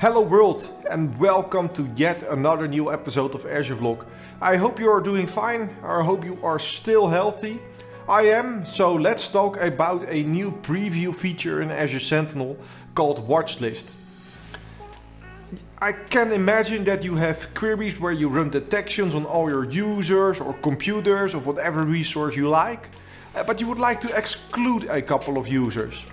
Hello world and welcome to yet another new episode of Azure Vlog. I hope you are doing fine, I hope you are still healthy. I am, so let's talk about a new preview feature in Azure Sentinel called Watchlist. I can imagine that you have queries where you run detections on all your users or computers or whatever resource you like, but you would like to exclude a couple of users.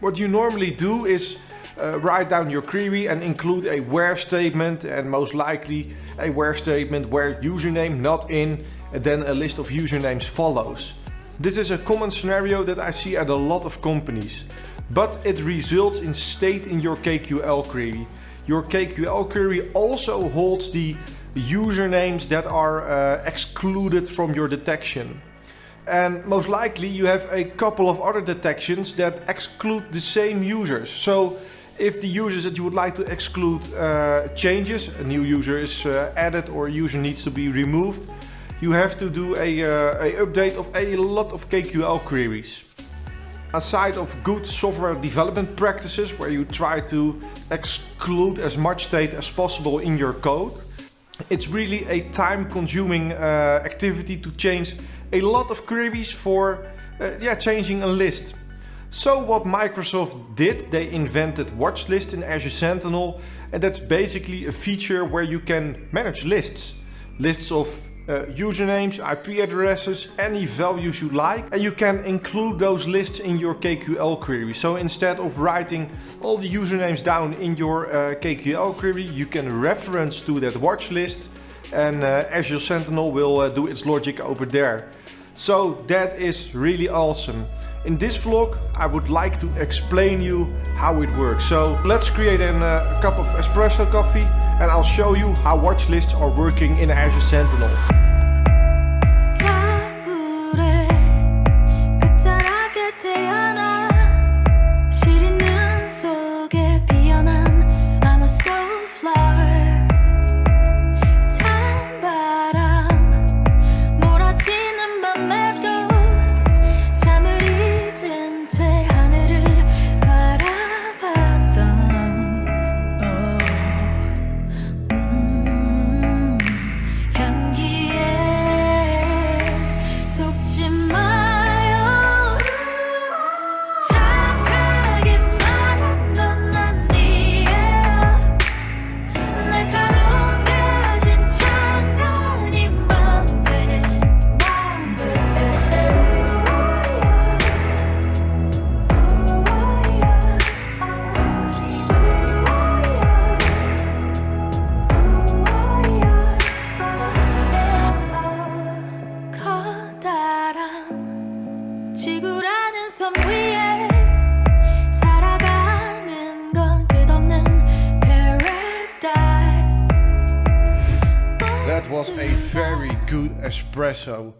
What you normally do is uh, write down your query and include a where statement and most likely a where statement where username not in and then a list of usernames follows. This is a common scenario that I see at a lot of companies, but it results in state in your KQL query. Your KQL query also holds the usernames that are uh, excluded from your detection. And most likely you have a couple of other detections that exclude the same users. So if the users that you would like to exclude uh, changes, a new user is uh, added or a user needs to be removed, you have to do a, uh, a update of a lot of KQL queries. Aside of good software development practices where you try to exclude as much state as possible in your code, it's really a time consuming uh, activity to change a lot of queries for uh, yeah, changing a list. So what Microsoft did, they invented Watchlist in Azure Sentinel and that's basically a feature where you can manage lists. Lists of uh, usernames, IP addresses, any values you like and you can include those lists in your KQL query. So instead of writing all the usernames down in your uh, KQL query, you can reference to that watch list and uh, Azure Sentinel will uh, do its logic over there. So that is really awesome. In this vlog I would like to explain you how it works. So let's create uh, a cup of espresso coffee and I'll show you how watch lists are working in Azure Sentinel. Espresso.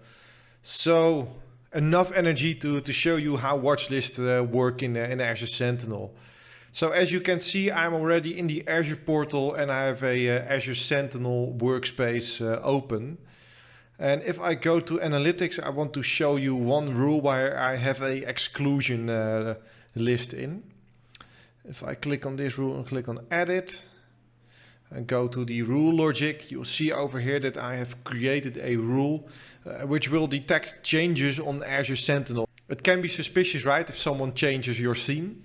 So enough energy to, to show you how watchlist uh, work in, uh, in Azure Sentinel. So as you can see, I'm already in the Azure portal and I have a uh, Azure Sentinel workspace uh, open. And if I go to analytics, I want to show you one rule where I have a exclusion uh, list in. If I click on this rule and click on edit and go to the rule logic, you'll see over here that I have created a rule uh, which will detect changes on Azure Sentinel. It can be suspicious, right, if someone changes your theme.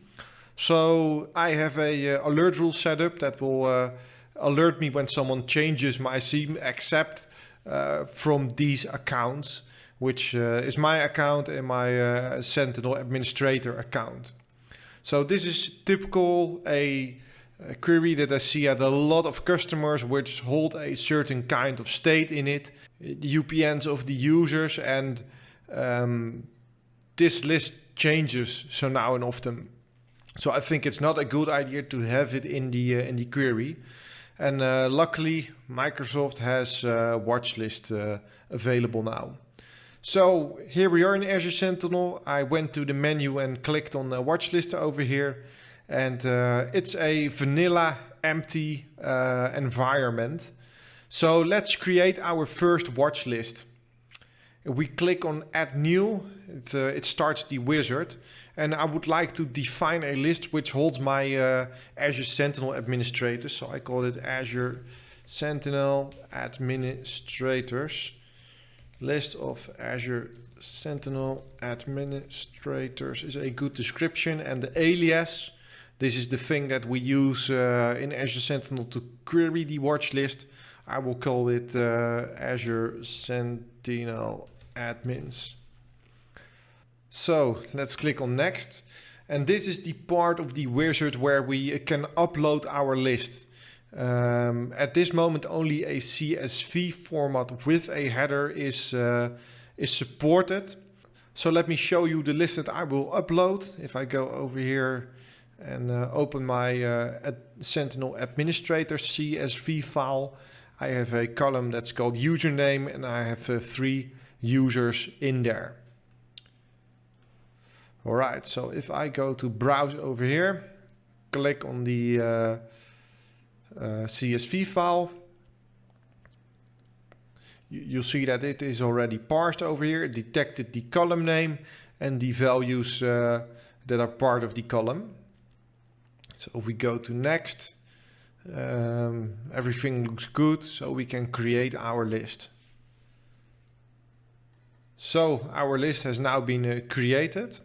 So I have a uh, alert rule set up that will uh, alert me when someone changes my theme except uh, from these accounts, which uh, is my account and my uh, Sentinel administrator account. So this is typical a, a, query that I see at a lot of customers which hold a certain kind of state in it, the UPNs of the users and um, this list changes so now and often. So I think it's not a good idea to have it in the uh, in the query. And uh, luckily, Microsoft has uh, Watchlist uh, available now. So here we are in Azure Sentinel. I went to the menu and clicked on the Watchlist over here. And uh, it's a vanilla empty uh, environment. So let's create our first watch list. We click on add new, it, uh, it starts the wizard. And I would like to define a list which holds my uh, Azure Sentinel administrators. So I call it Azure Sentinel administrators. List of Azure Sentinel administrators is a good description. And the alias, this is the thing that we use uh, in Azure Sentinel to query the watch list. I will call it uh, Azure Sentinel admins. So let's click on next. And this is the part of the wizard where we can upload our list. Um, at this moment only a CSV format with a header is, uh, is supported. So let me show you the list that I will upload. If I go over here and uh, open my uh, ad Sentinel administrator CSV file, I have a column that's called username and I have uh, three users in there. All right, so if I go to browse over here, click on the CSV file, you'll see that it is already parsed over here. It detected the column name and the values that are part of the column. So if we go to next, um, everything looks good, so we can create our list. So our list has now been uh, created.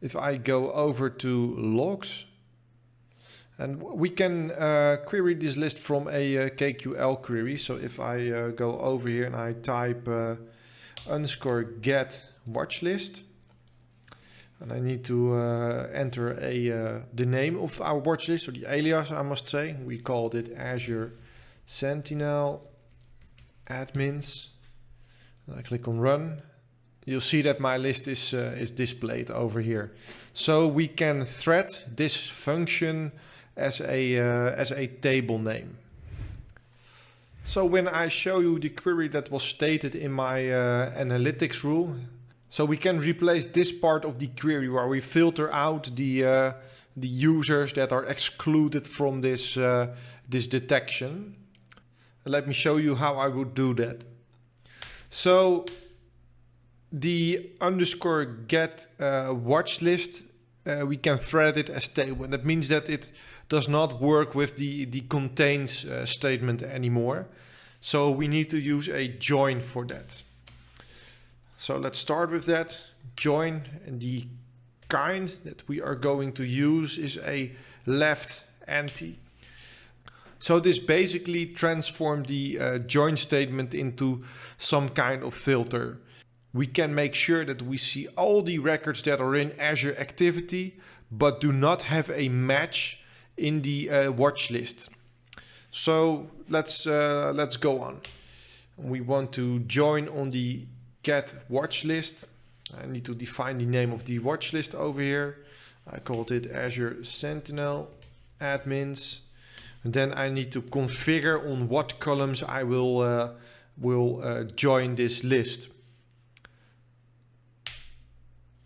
If I go over to logs, and we can uh, query this list from a uh, KQL query. So if I uh, go over here and I type uh, underscore get watch list, and I need to uh, enter a the name of our watch list or the alias, I must say. We called it Azure Sentinel admins. I click on run. You'll see that my list is, uh, is displayed over here. So we can thread this function as a, uh, as a table name. So when I show you the query that was stated in my uh, analytics rule, so we can replace this part of the query where we filter out the, uh, the users that are excluded from this, uh, this detection. Let me show you how I would do that. So the underscore get uh, watch list, uh, we can thread it as table. And that means that it does not work with the, the contains uh, statement anymore. So we need to use a join for that. So let's start with that. Join and the kind that we are going to use is a left anti. So this basically transformed the uh, join statement into some kind of filter. We can make sure that we see all the records that are in Azure Activity, but do not have a match in the uh, watch list. So let's uh, let's go on. We want to join on the get watch list. I need to define the name of the watch list over here. I called it Azure Sentinel admins. And then I need to configure on what columns I will uh, will uh, join this list.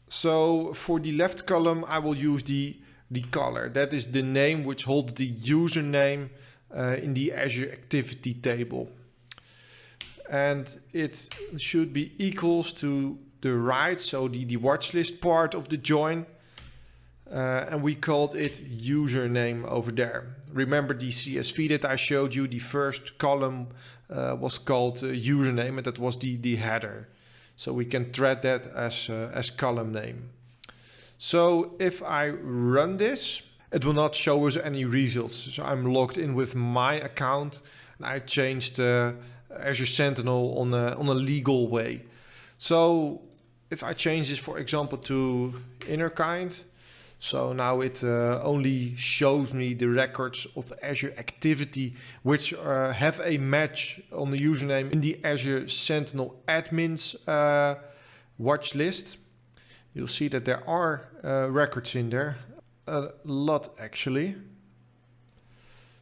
So for the left column, I will use the, the Caller. That is the name which holds the username uh, in the Azure Activity table. And it should be equals to the right, so the, the watch list part of the join. Uh, and we called it username over there. Remember the CSV that I showed you, the first column uh, was called uh, username and that was the, the header. So we can thread that as, uh, as column name. So if I run this, it will not show us any results. So I'm logged in with my account and I changed uh, Azure Sentinel on a, on a legal way. So if I change this, for example, to inner kind, so now it uh, only shows me the records of Azure Activity, which uh, have a match on the username in the Azure Sentinel admins uh, watch list. You'll see that there are uh, records in there, a lot actually.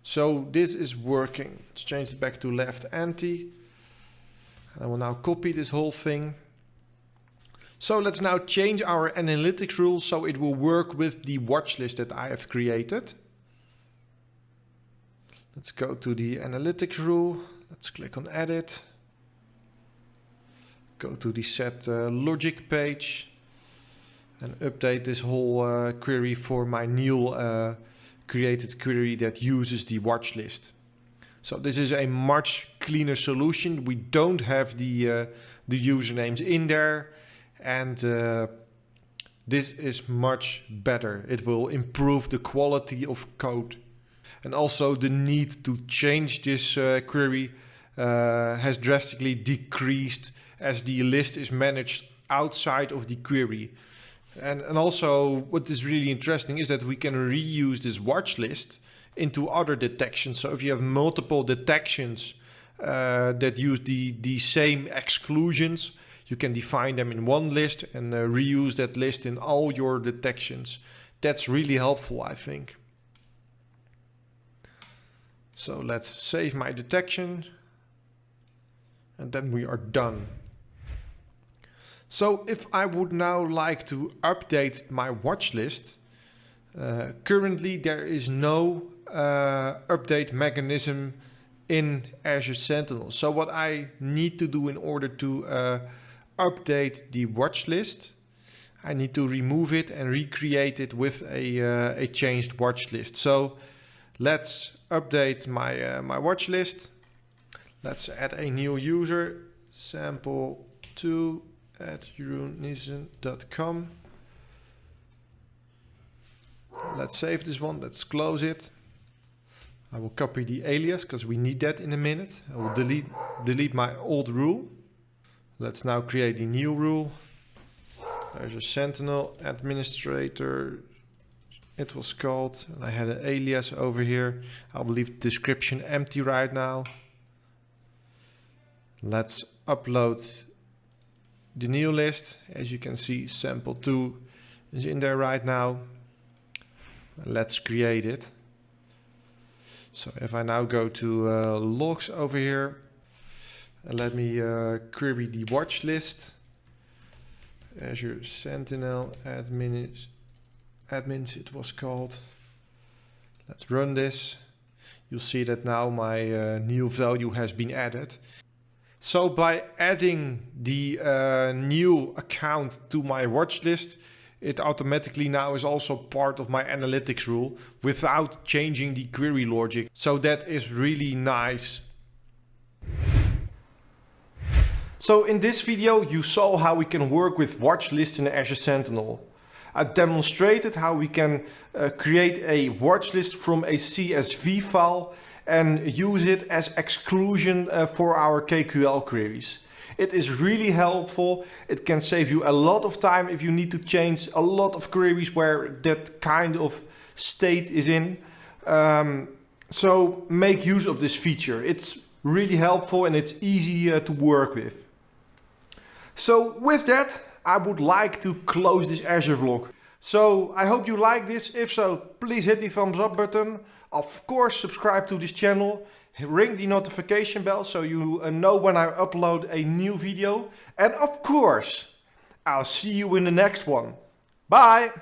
So this is working. Let's change it back to left anti. I will now copy this whole thing so let's now change our analytics rule so it will work with the watch list that I have created. Let's go to the analytics rule. Let's click on edit. go to the set uh, logic page and update this whole uh, query for my new uh, created query that uses the watch list. So this is a much cleaner solution. We don't have the, uh, the usernames in there and uh, this is much better. It will improve the quality of code. And also the need to change this uh, query uh, has drastically decreased as the list is managed outside of the query. And, and also what is really interesting is that we can reuse this watch list into other detections. So if you have multiple detections uh, that use the, the same exclusions, you can define them in one list and uh, reuse that list in all your detections. That's really helpful, I think. So let's save my detection and then we are done. So if I would now like to update my watch list, uh, currently there is no uh, update mechanism in Azure Sentinel. So what I need to do in order to uh, update the watch list, I need to remove it and recreate it with a, uh, a changed watch list. So let's update my, uh, my watch list. Let's add a new user, sample2 at jeroenniesen.com. Let's save this one, let's close it. I will copy the alias because we need that in a minute. I will delete, delete my old rule. Let's now create a new rule. There's a Sentinel administrator. It was called, and I had an alias over here. I'll leave the description empty right now. Let's upload the new list. As you can see, sample 2 is in there right now. Let's create it. So if I now go to uh, logs over here, and let me uh, query the watch list. Azure Sentinel admins, admins it was called. Let's run this. You'll see that now my uh, new value has been added. So by adding the uh, new account to my watch list, it automatically now is also part of my analytics rule without changing the query logic. So that is really nice. So in this video you saw how we can work with watch lists in Azure Sentinel. I demonstrated how we can uh, create a watch list from a CSV file and use it as exclusion uh, for our KQL queries. It is really helpful. It can save you a lot of time if you need to change a lot of queries where that kind of state is in. Um, so make use of this feature. It's really helpful and it's easy uh, to work with. So with that, I would like to close this Azure vlog. So I hope you like this. If so, please hit the thumbs up button. Of course, subscribe to this channel. Ring the notification bell so you uh, know when I upload a new video. And of course, I'll see you in the next one. Bye!